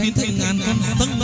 thiên thiên ngàn căn tăng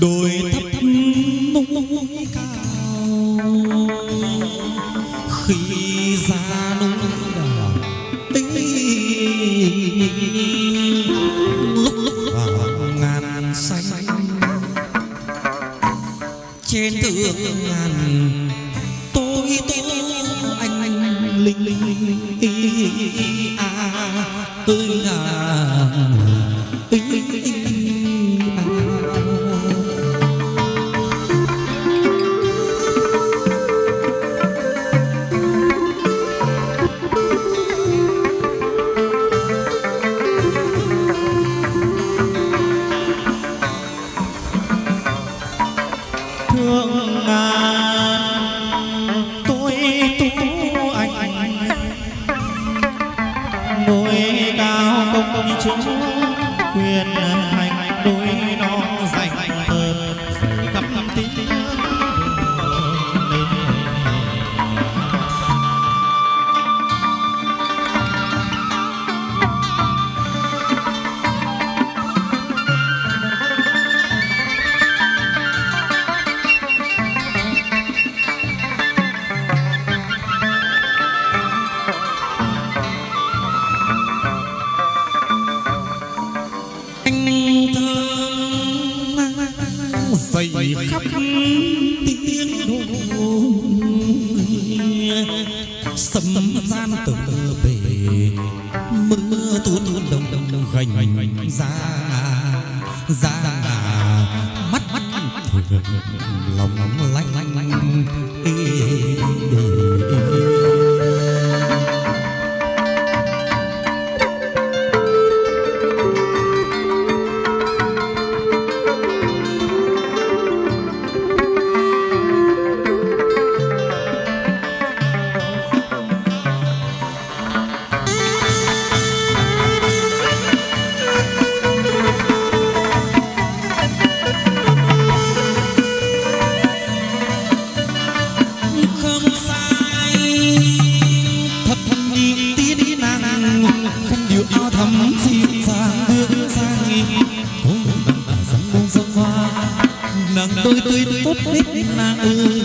đôi thấp núi cao biết là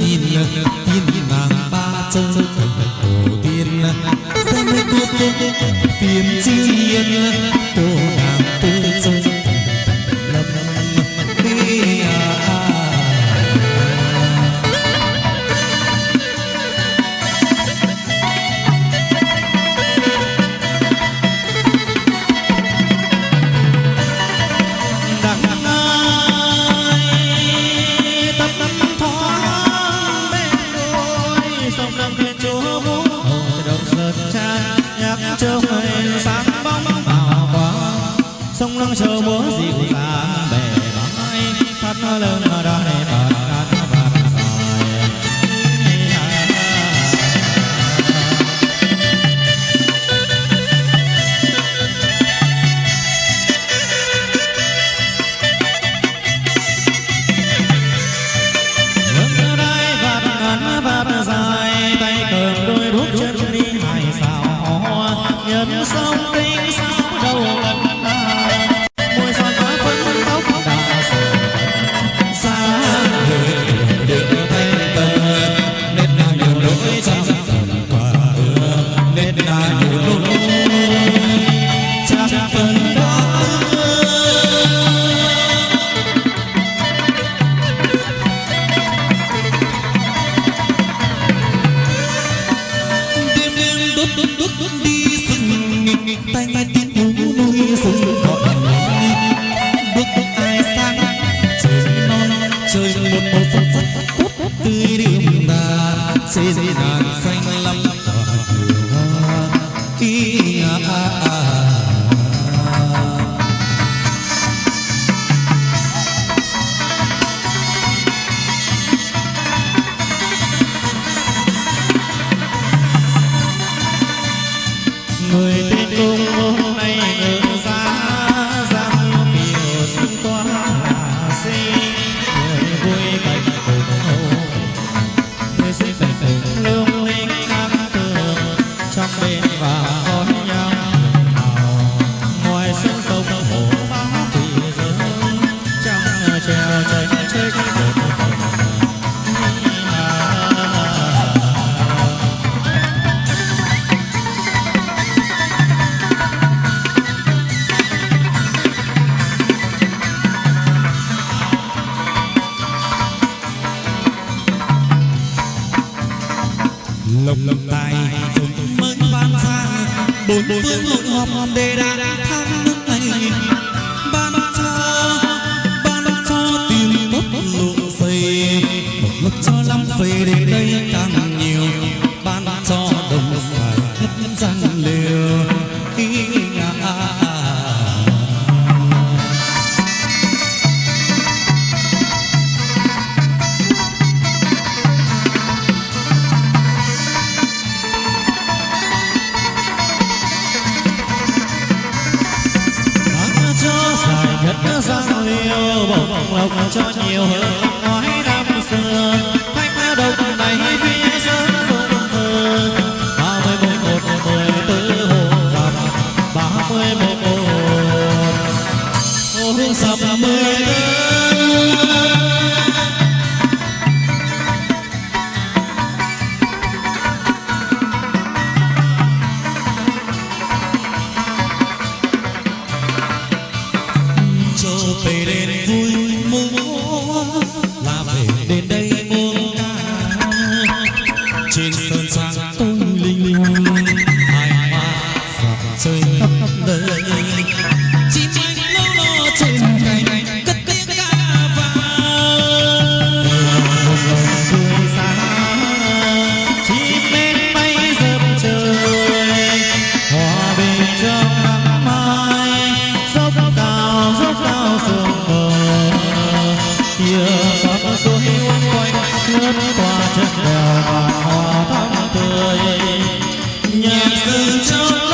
nhạc rừng trong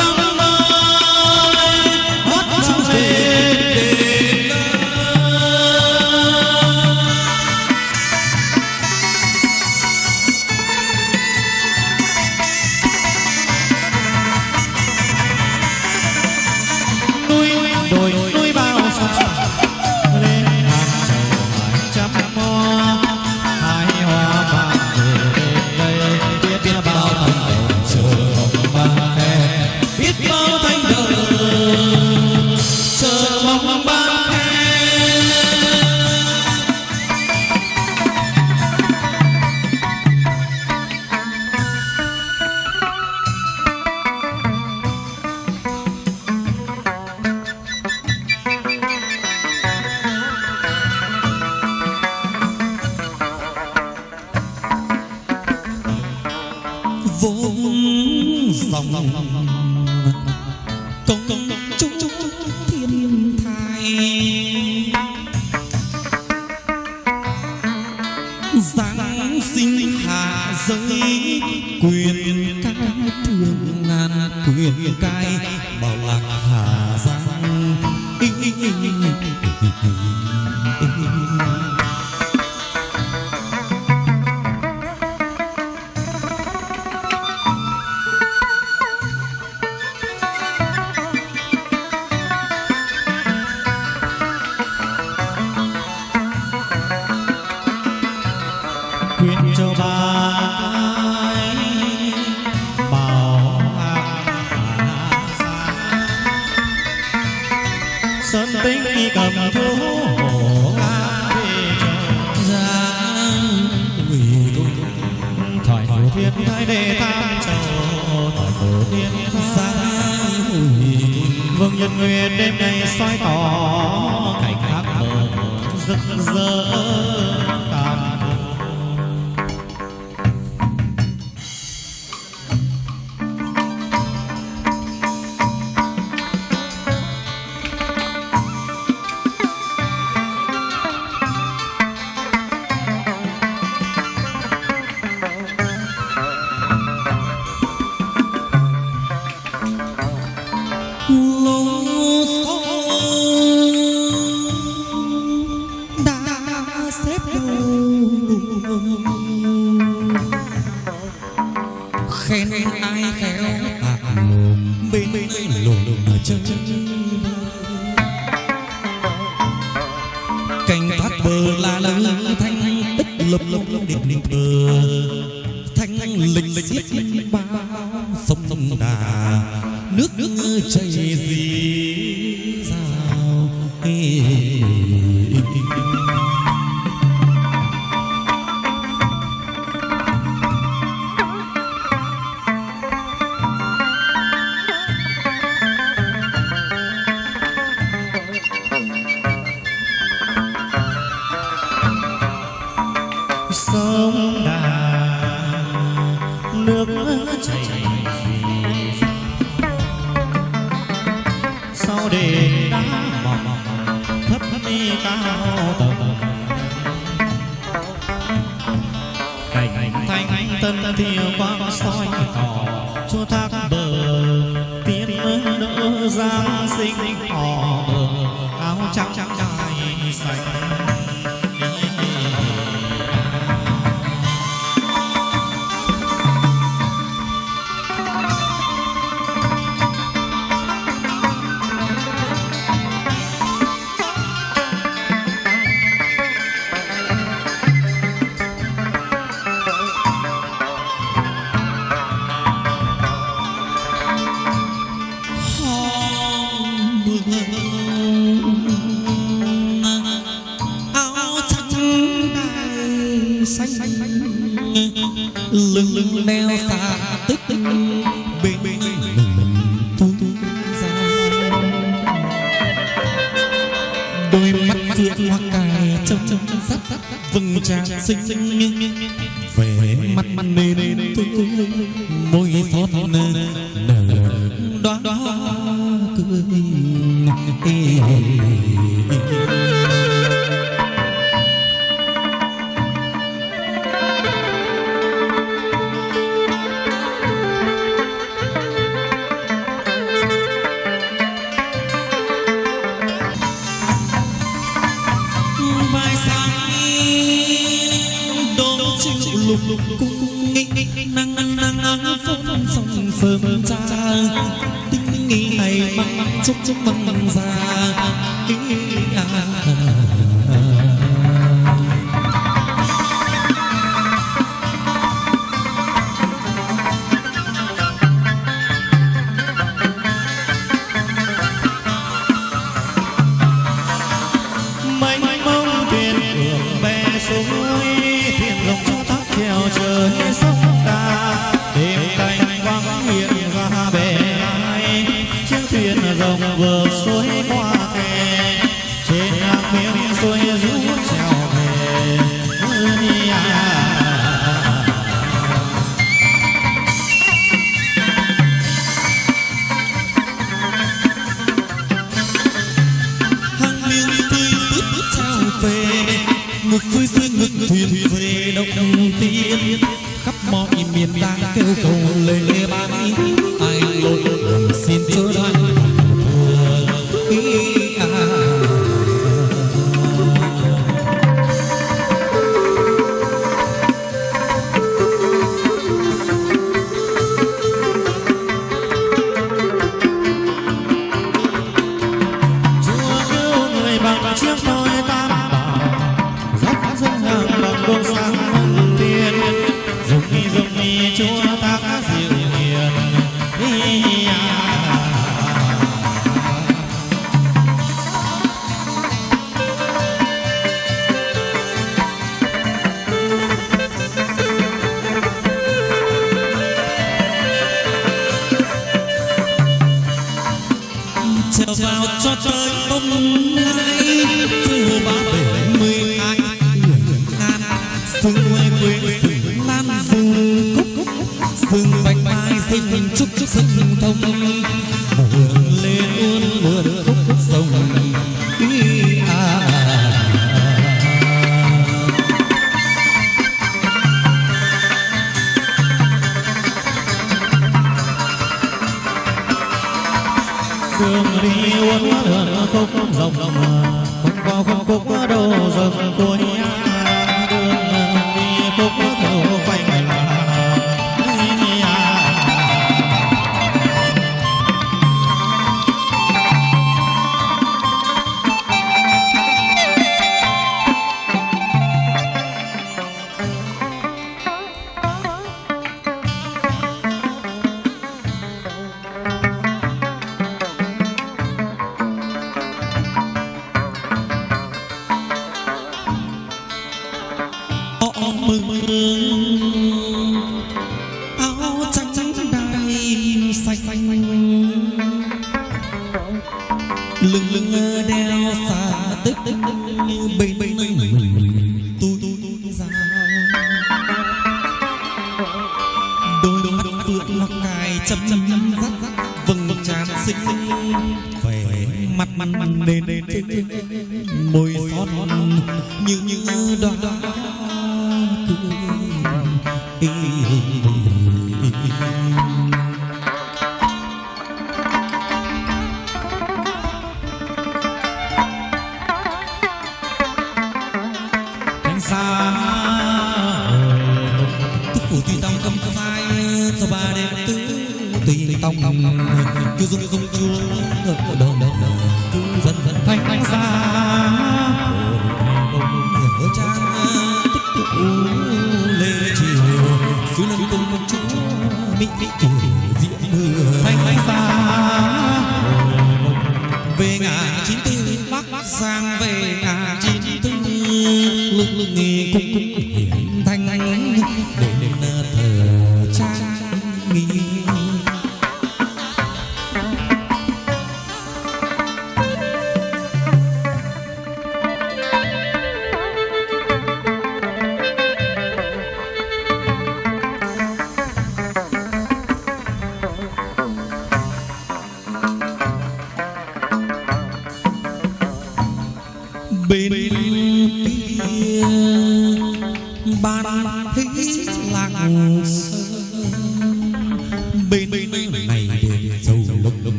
phương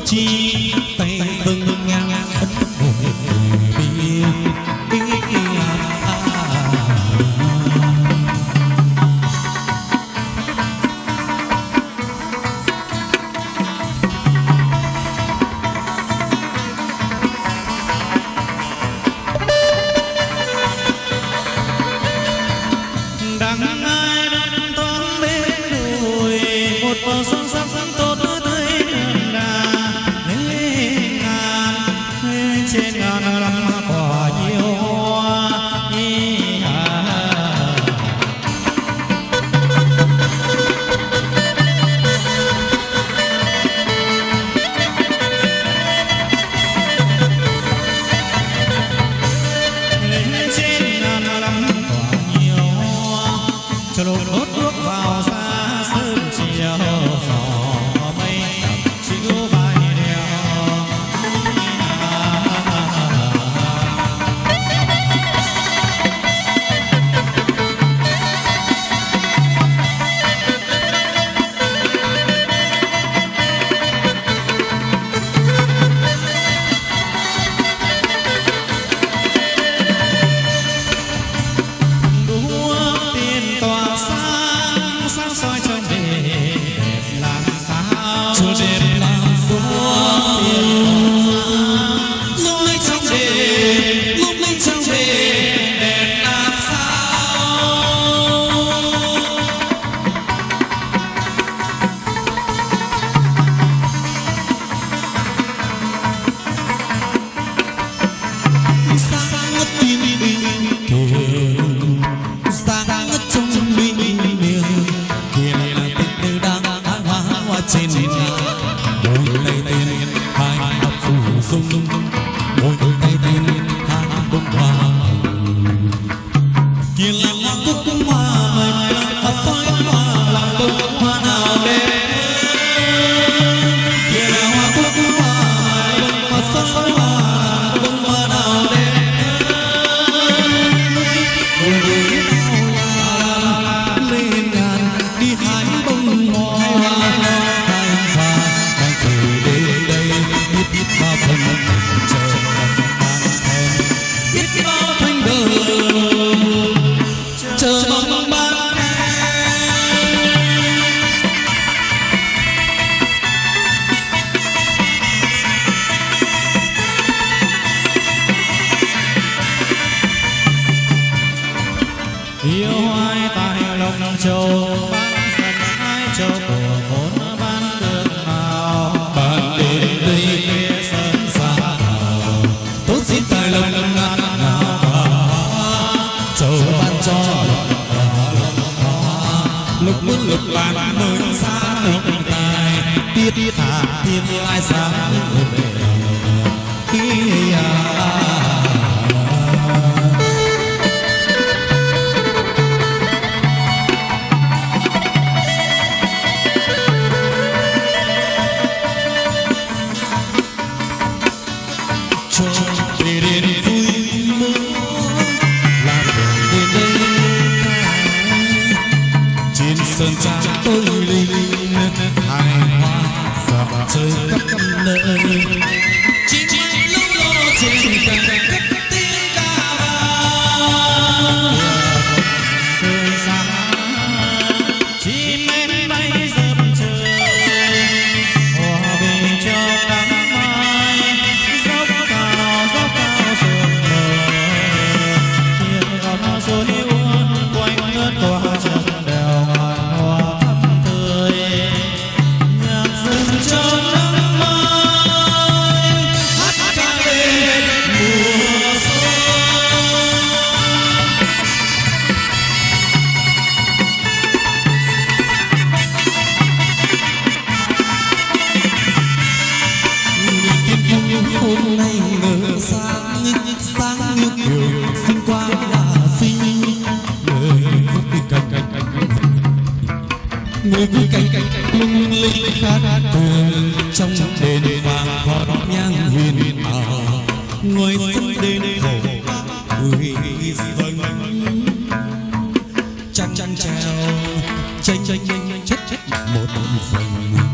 自己。hôm nay ngỡ sáng sáng như kiều sinh qua là sinh người khóc thì cành cành cành người vui cành cành lung linh khát tường trong đền vàng vọt nhang huyền ảo ngoài sân đền hậu người dâng trăng trăng treo tranh tranh tranh chất chất một phần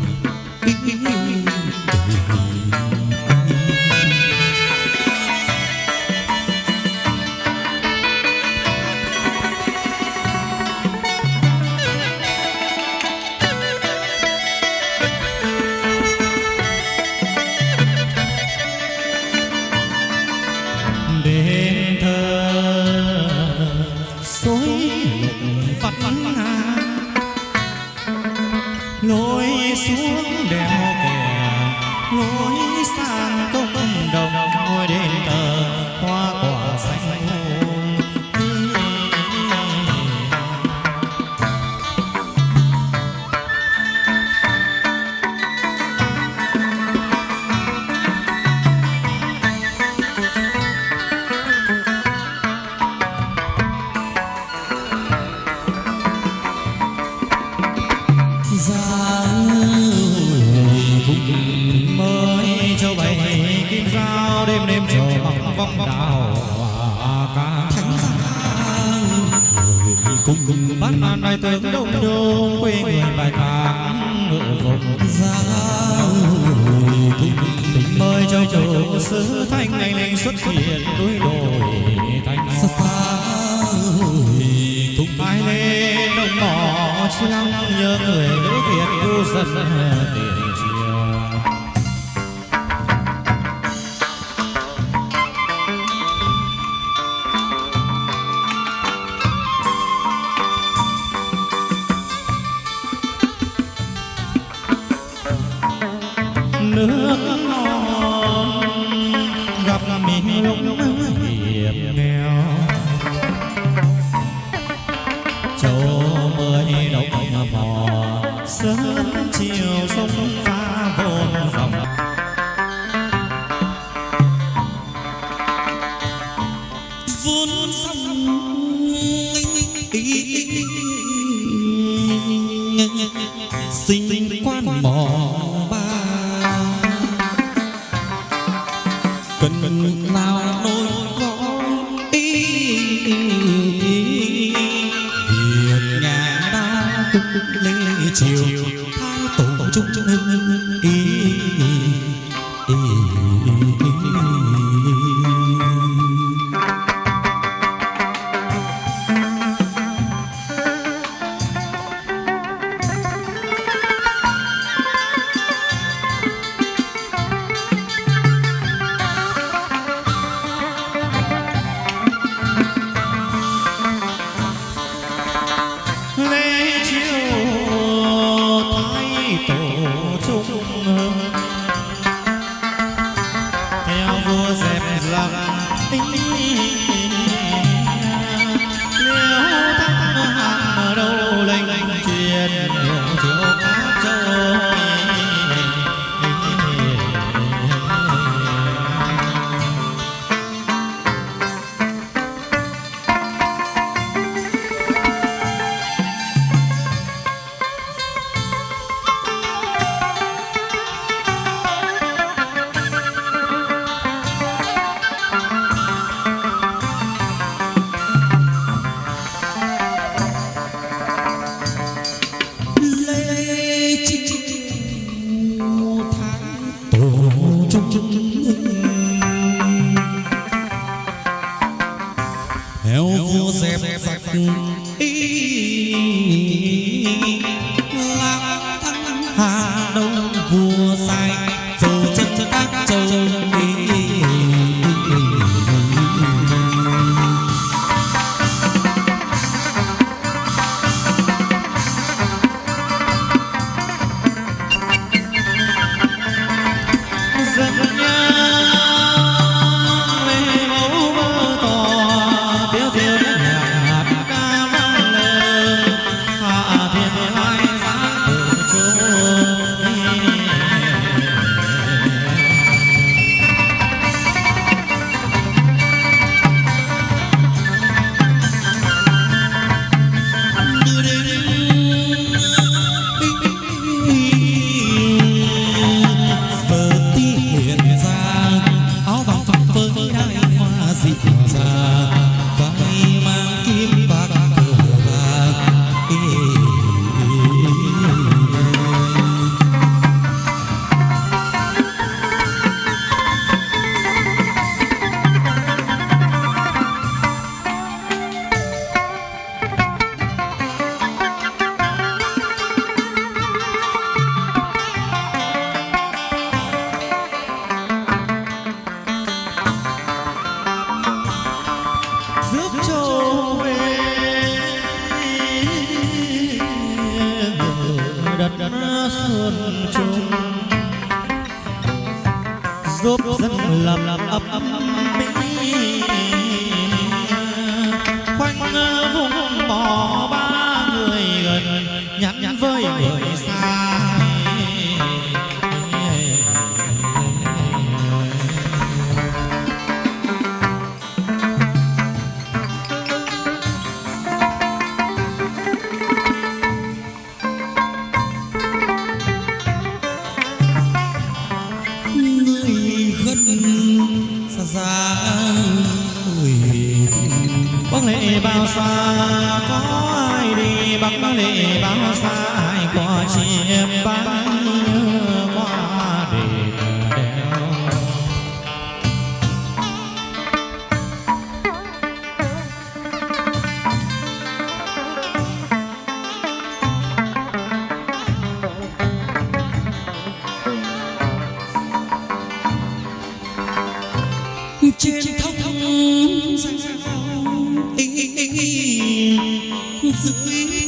曾经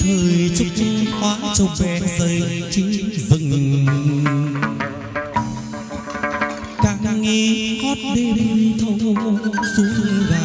thời chúc hóa châu bé rơi chứ rừng. càng nghe hót đêm thâu xuống gà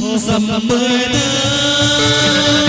hôm sầm mười tư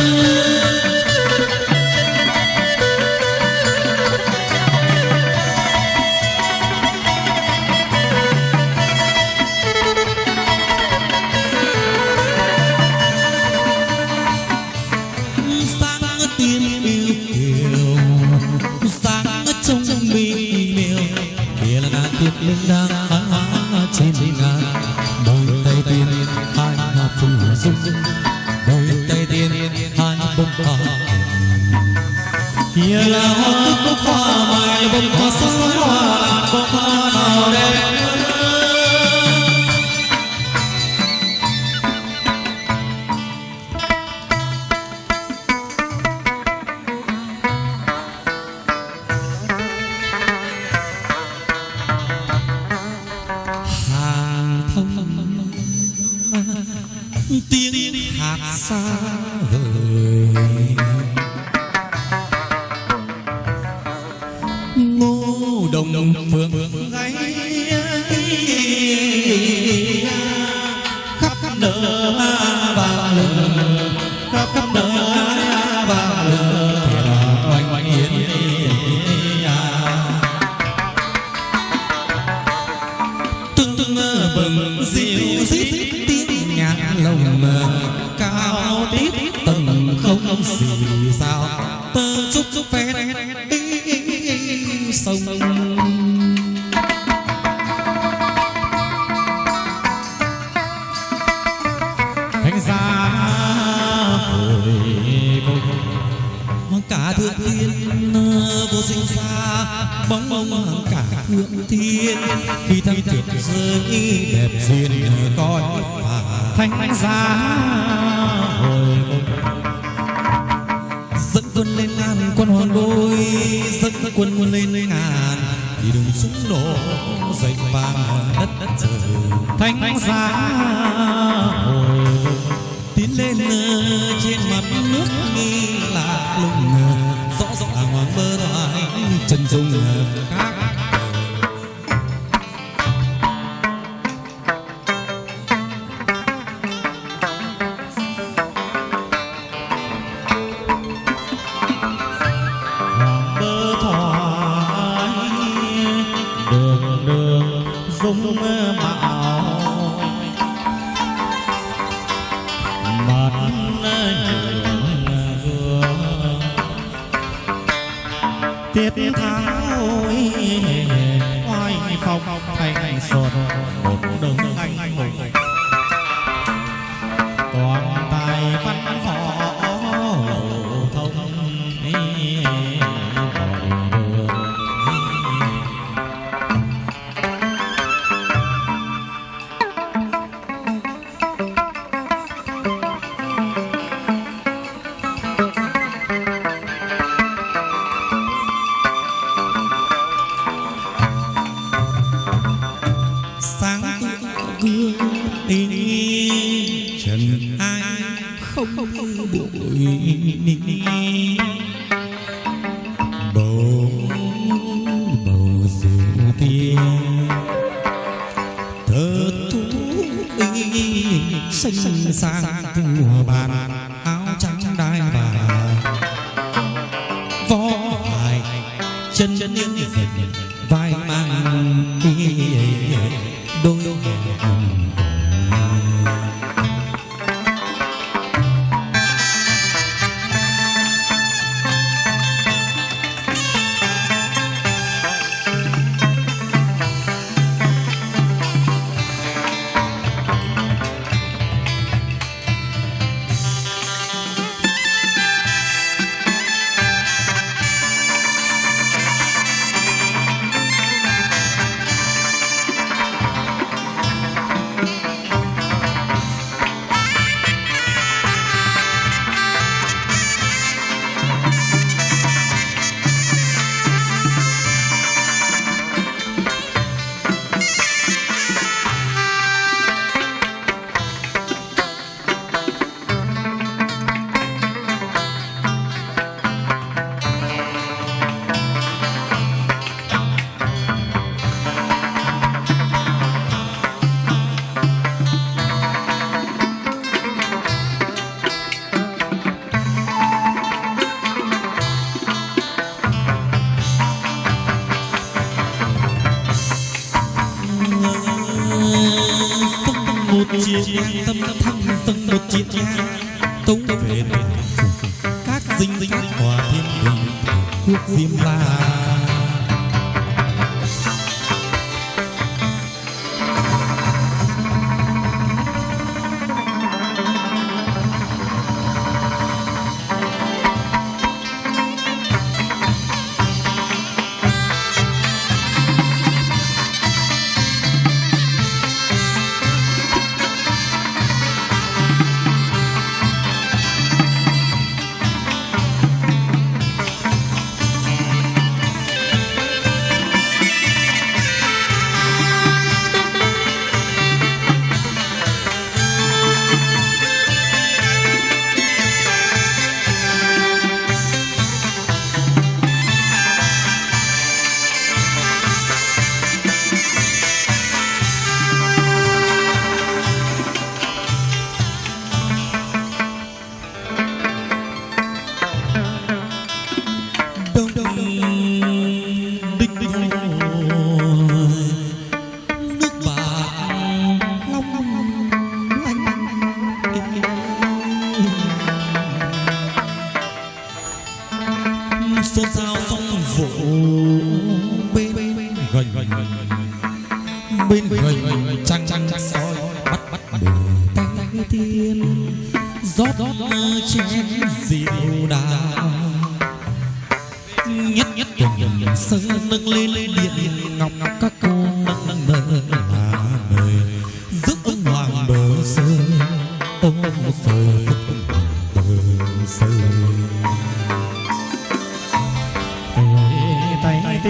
chân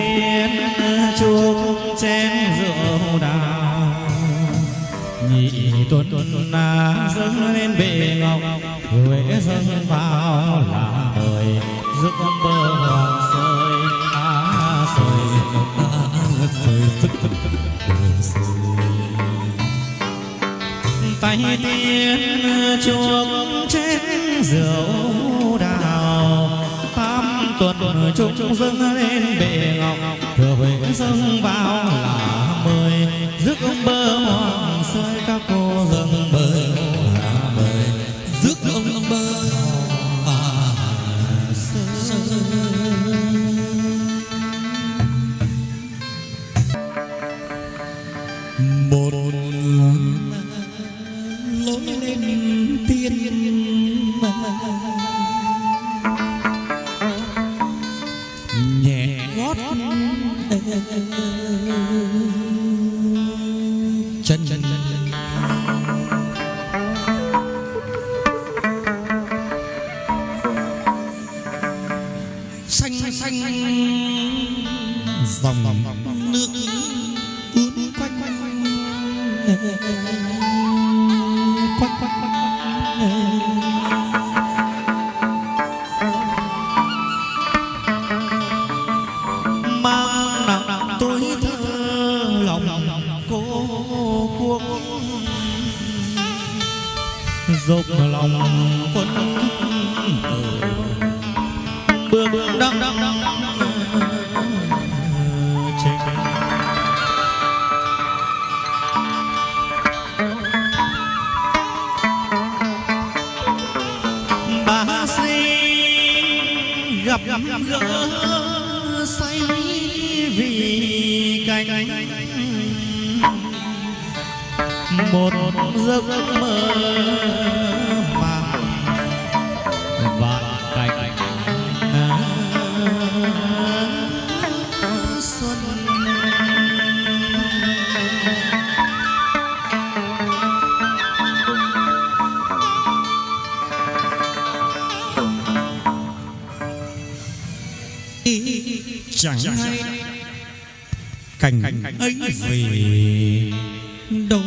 tiên chuông chén rượu đào nhị tuần tuần na dâng lên bệ ngọc, huệ dâng vào là đời rước bơ hoàng sơi á à, sơi sơi tay tiên chuông chén rượu tuần chúng dâng lên bệ ngọc. Thừa huệ dâng vào là mười. Rước bơ hoàng sơi các cô dâng bơi chẳng hay cảnh anh về đâu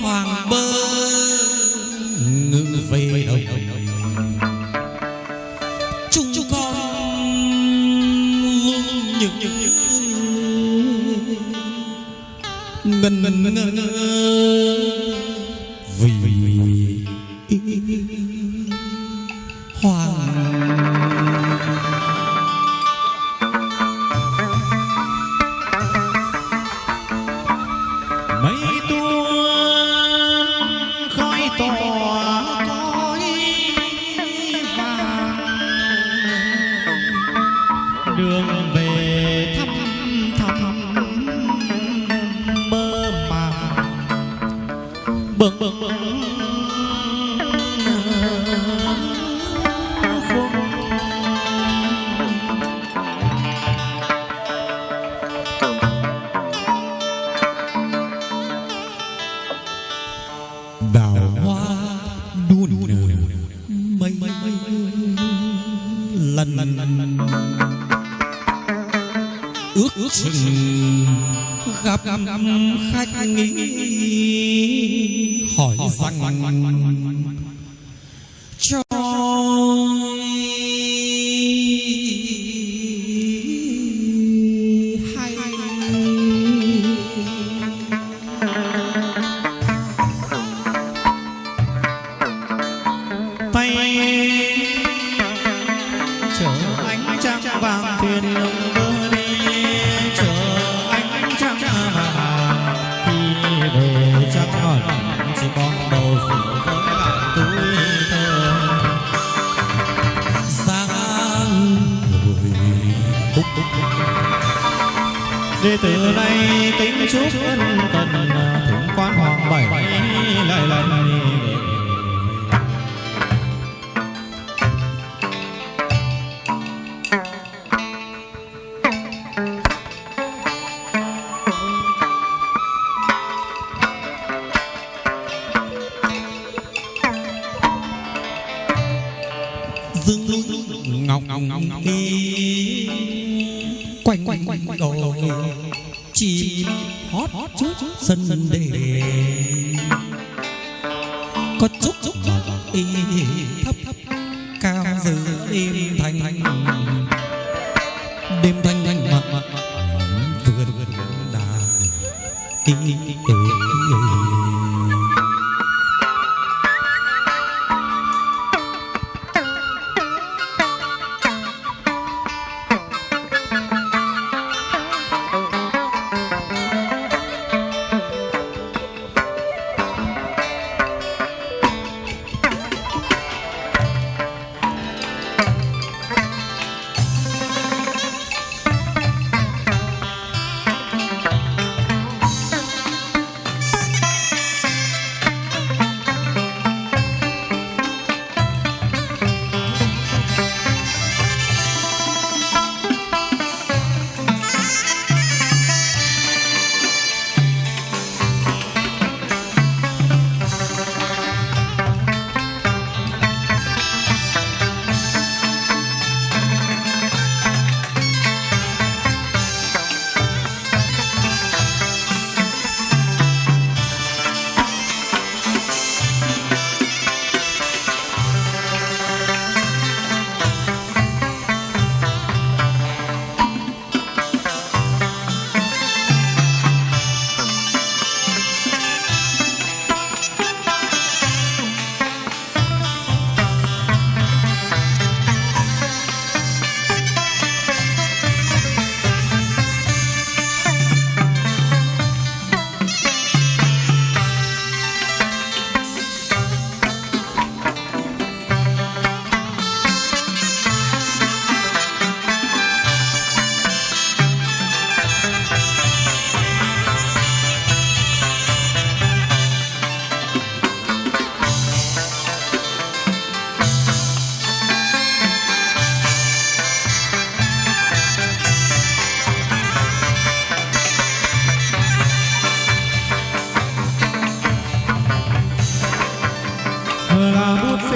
hoàng bơ ngự về đồng. Chúng con luôn những ngần ngần ngơ. quanh quanh quanh quanh đồi chim hót hót trước sân đề. Có chúc chúc y thấp thấp cao giữa đêm thành. Đêm thanh mặn vừa vườn đà y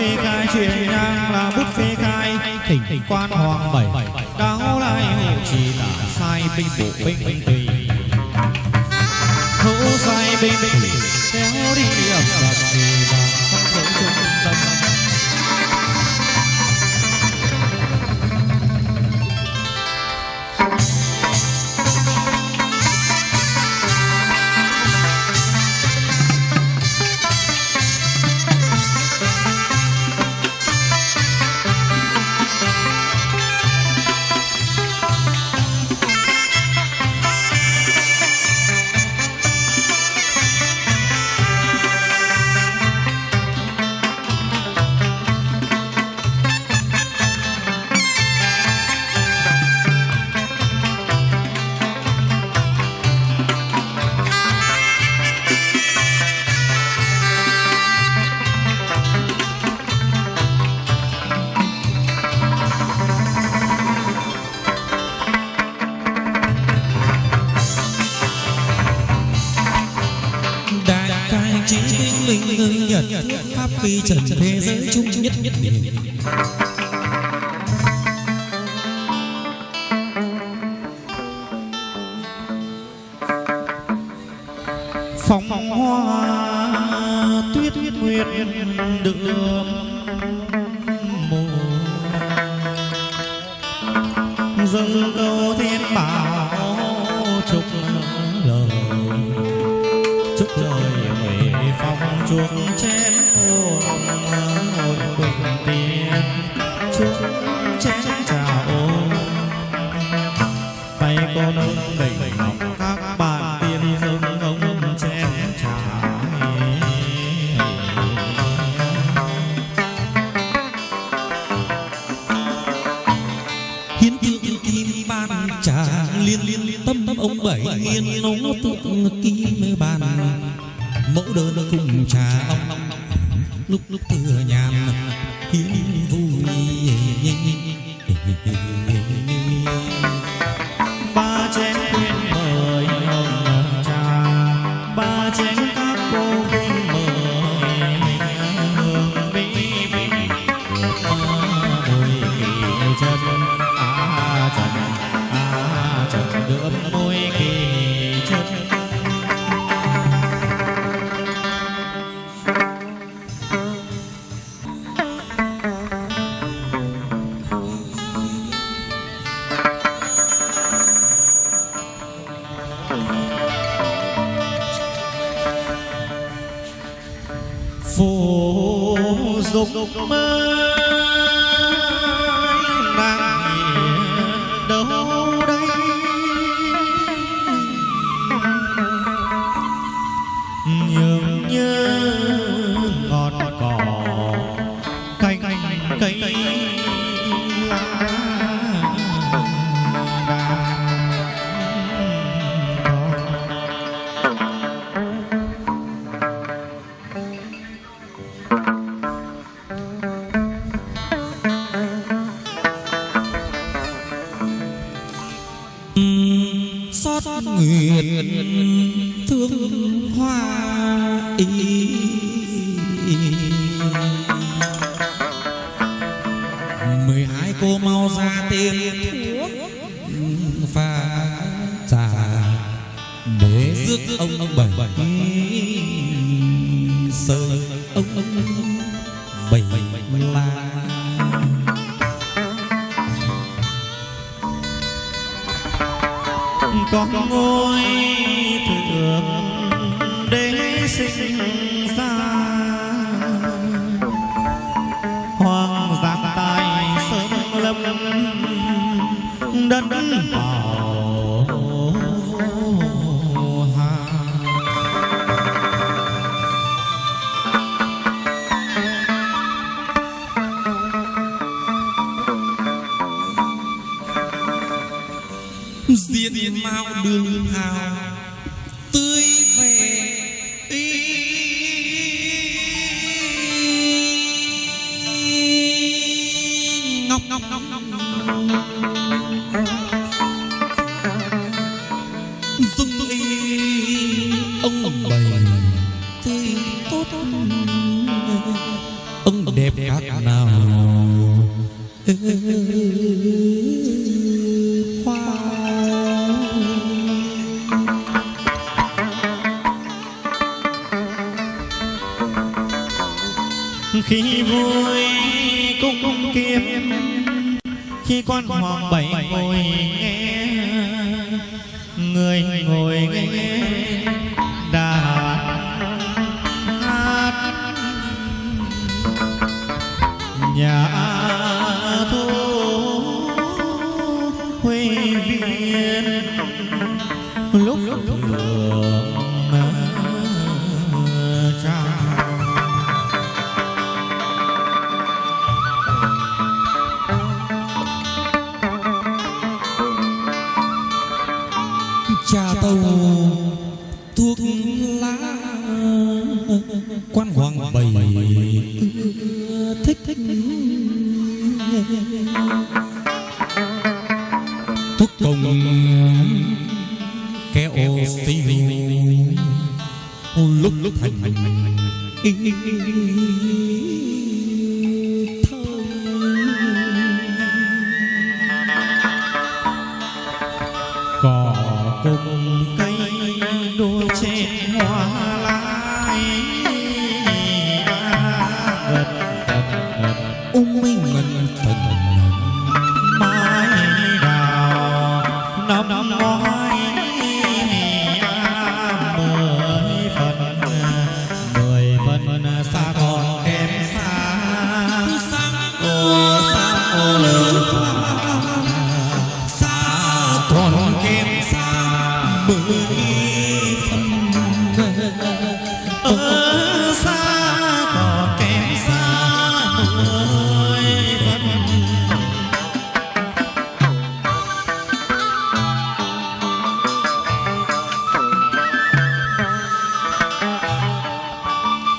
phi khai truyền nhang là bút phi khai. Thỉnh quan hoàng bảy cáo lai hộ trì tả sai binh bộ binh tùy. Hữu sai binh tùy, kéo đi ẩm ẩm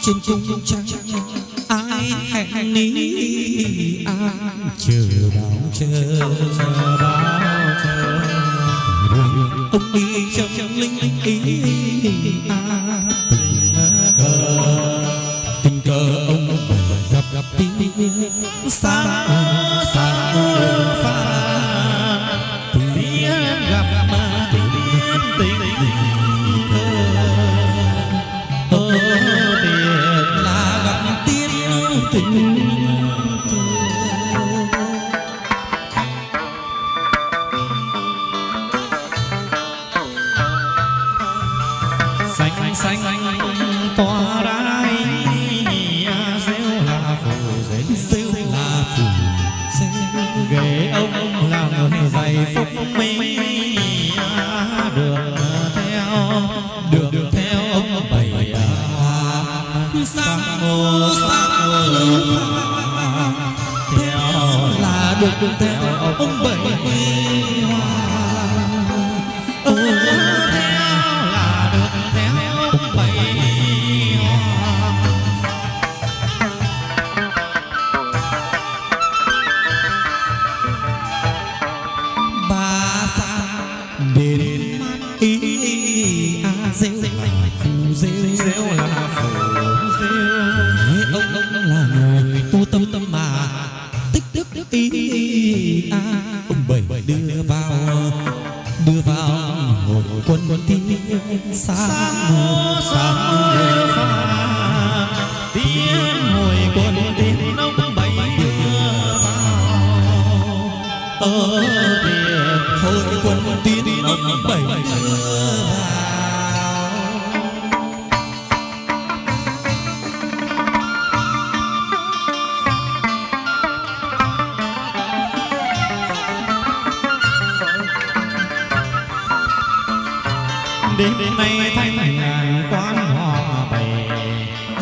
trên cung trăng. Ai hẹn ní ai chờ đón chờ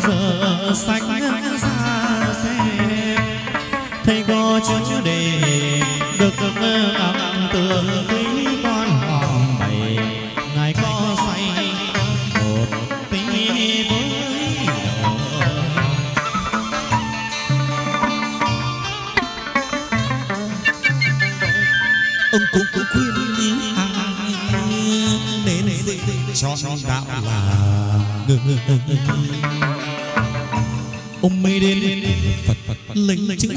giờ sạch ra xe thầy cô chưa chưa để được ấm tường lý con hòm bày. Ngài có say một tí với đời. Ông cũng cũng khuyên ý ai nên định chọn đạo là ngừng lynching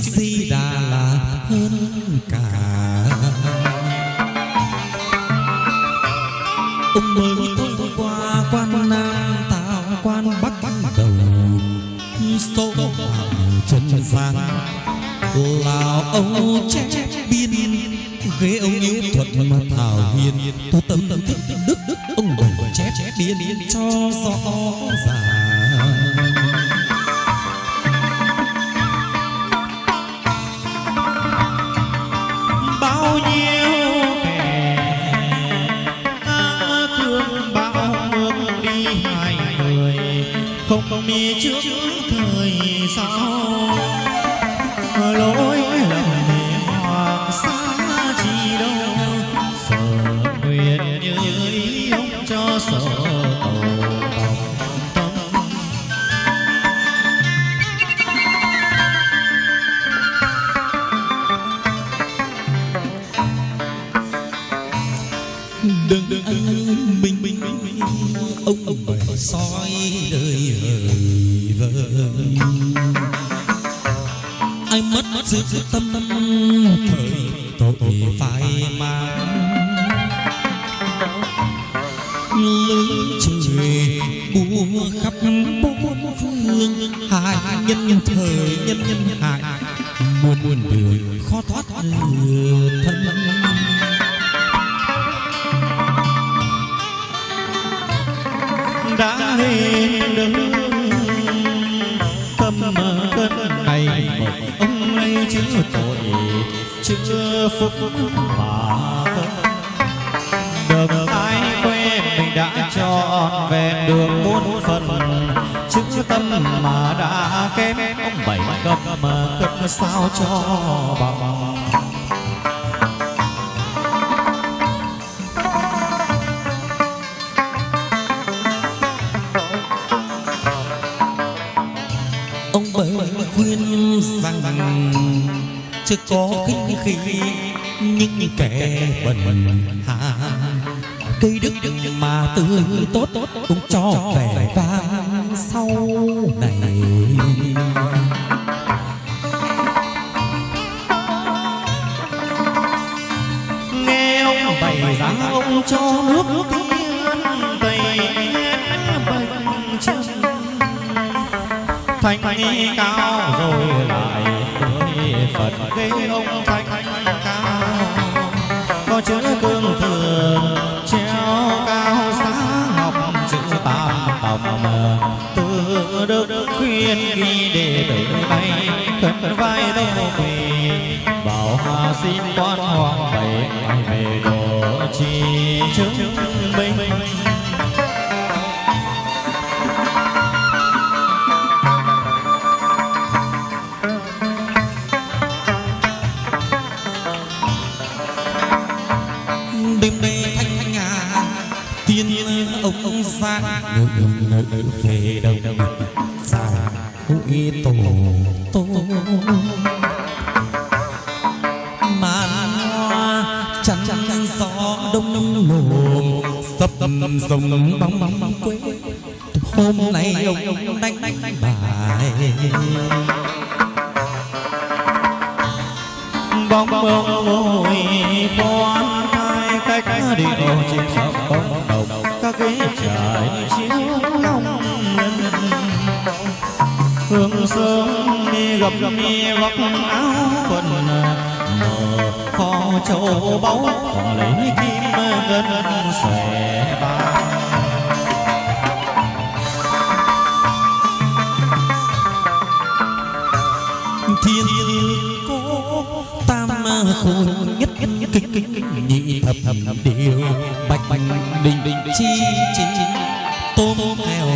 được ai quên mình đã chọn về được muôn phần. Chữ tâm mà đã kém, ông bảy cấp mà cấp sao cho bằng. Ông bảy khuyên rằng, chưa có khinh khi những kẻ bần cây đức mà từ tốt cũng cho vẻ vang sau này. Nghe ông bày ra ông cho nước tiên tây bệnh chân. Thành cao rồi lại phật gây ông thành cao. Có chữ cười đức khuyên ghi để từ bay khấn vai đâu về. Bảo hà xin quan hoàng bảy, ai về đồ chi chứng minh? Thiên cố tam khôi nhất kích kích nhị thập điều bạch bạch đình đình chi chi tôm heo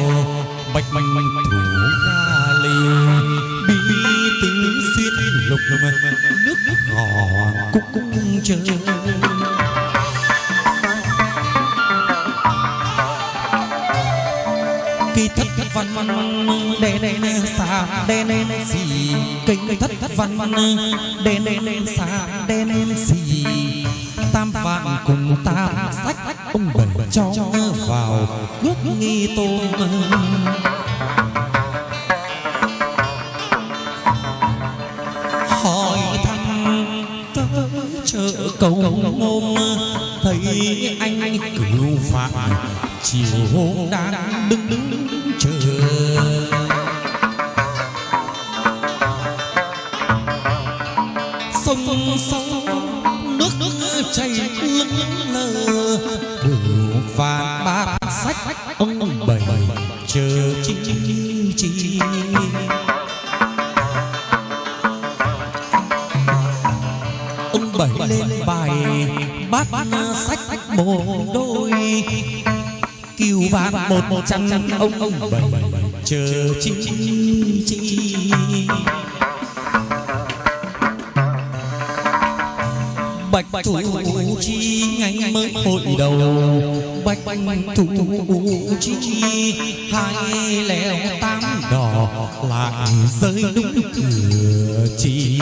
bạch bạch thủ ga lì bi tứ xuyên lục nước gò cúc cúc trời thất thất văn văn đen đen xa đen đen xì cây thất thất văn. Văn đen đen xa đen đen xì. Tam vạn cùng tam sách ông bảy cho vào cước nghi tôm hỏi thăm tớ chợ cầu ngôn thấy anh cửu phạm chiều hôm đang đứng đứng sông nước nước chảy ướt lờ đường vàng bát sách, ông bảy chờ chi chi. Ông bảy lên bài bát sách một đôi. Kiều vàng một trăm ông ông bảy chờ chi chi. Bạch thủ chi hai leo tám đỏ lại rơi đúng cửa chi.